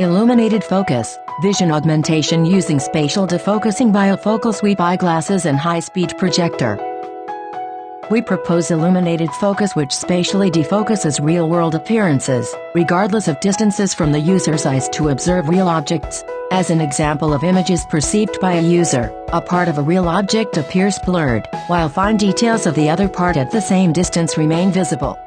Illuminated focus, vision augmentation using spatial defocusing via focal sweep eyeglasses and high-speed projector. We propose illuminated focus which spatially defocuses real-world appearances, regardless of distances from the user's eyes to observe real objects. As an example of images perceived by a user, a part of a real object appears blurred, while fine details of the other part at the same distance remain visible.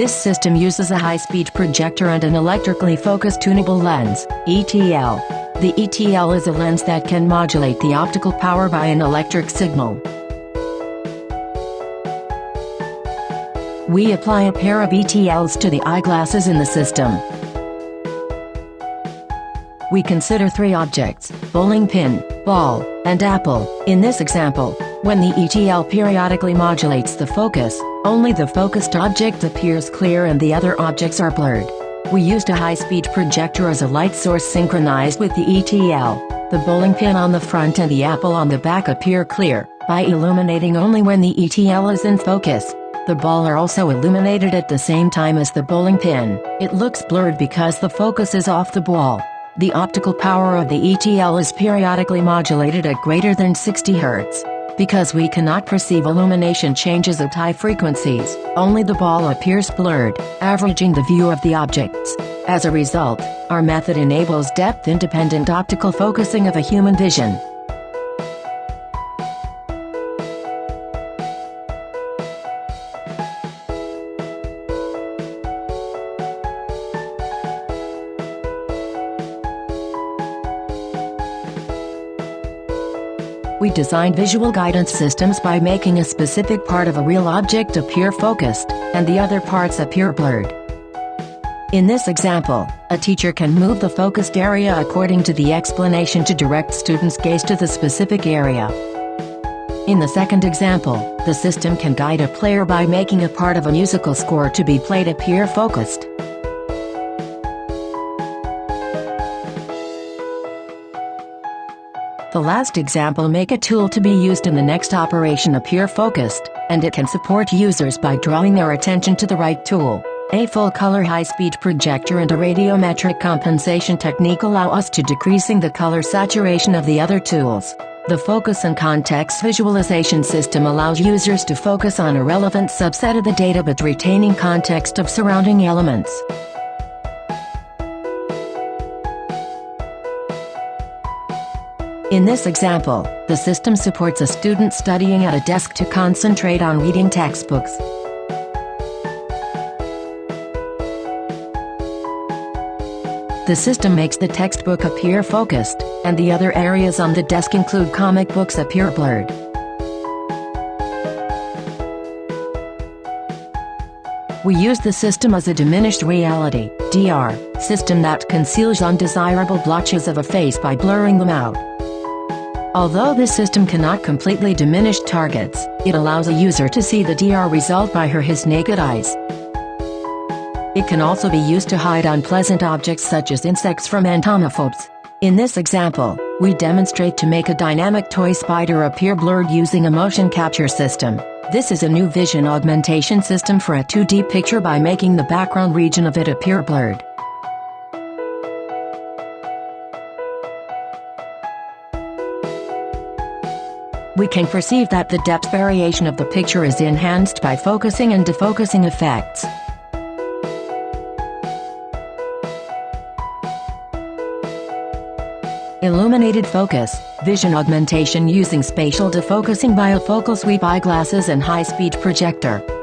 This system uses a high-speed projector and an electrically focused tunable lens, ETL. The ETL is a lens that can modulate the optical power by an electric signal. We apply a pair of ETLs to the eyeglasses in the system. We consider three objects, bowling pin, ball, and apple, in this example. When the ETL periodically modulates the focus, only the focused object appears clear and the other objects are blurred. We used a high-speed projector as a light source synchronized with the ETL. The bowling pin on the front and the apple on the back appear clear, by illuminating only when the ETL is in focus. The ball are also illuminated at the same time as the bowling pin. It looks blurred because the focus is off the ball. The optical power of the ETL is periodically modulated at greater than 60 Hz. Because we cannot perceive illumination changes at high frequencies, only the ball appears blurred, averaging the view of the objects. As a result, our method enables depth-independent optical focusing of a human vision. We design visual guidance systems by making a specific part of a real object appear focused, and the other parts appear blurred. In this example, a teacher can move the focused area according to the explanation to direct students' gaze to the specific area. In the second example, the system can guide a player by making a part of a musical score to be played appear focused. The last example make a tool to be used in the next operation appear focused, and it can support users by drawing their attention to the right tool. A full-color high-speed projector and a radiometric compensation technique allow us to decreasing the color saturation of the other tools. The focus and context visualization system allows users to focus on a relevant subset of the data but retaining context of surrounding elements. In this example, the system supports a student studying at a desk to concentrate on reading textbooks. The system makes the textbook appear focused, and the other areas on the desk include comic books appear blurred. We use the system as a diminished reality DR, system that conceals undesirable blotches of a face by blurring them out. Although this system cannot completely diminish targets, it allows a user to see the DR result by her his naked eyes. It can also be used to hide unpleasant objects such as insects from entomophobes. In this example, we demonstrate to make a dynamic toy spider appear blurred using a motion capture system. This is a new vision augmentation system for a 2D picture by making the background region of it appear blurred. We can perceive that the depth variation of the picture is enhanced by focusing and defocusing effects. Illuminated focus, vision augmentation using spatial defocusing via focal sweep eyeglasses and high-speed projector.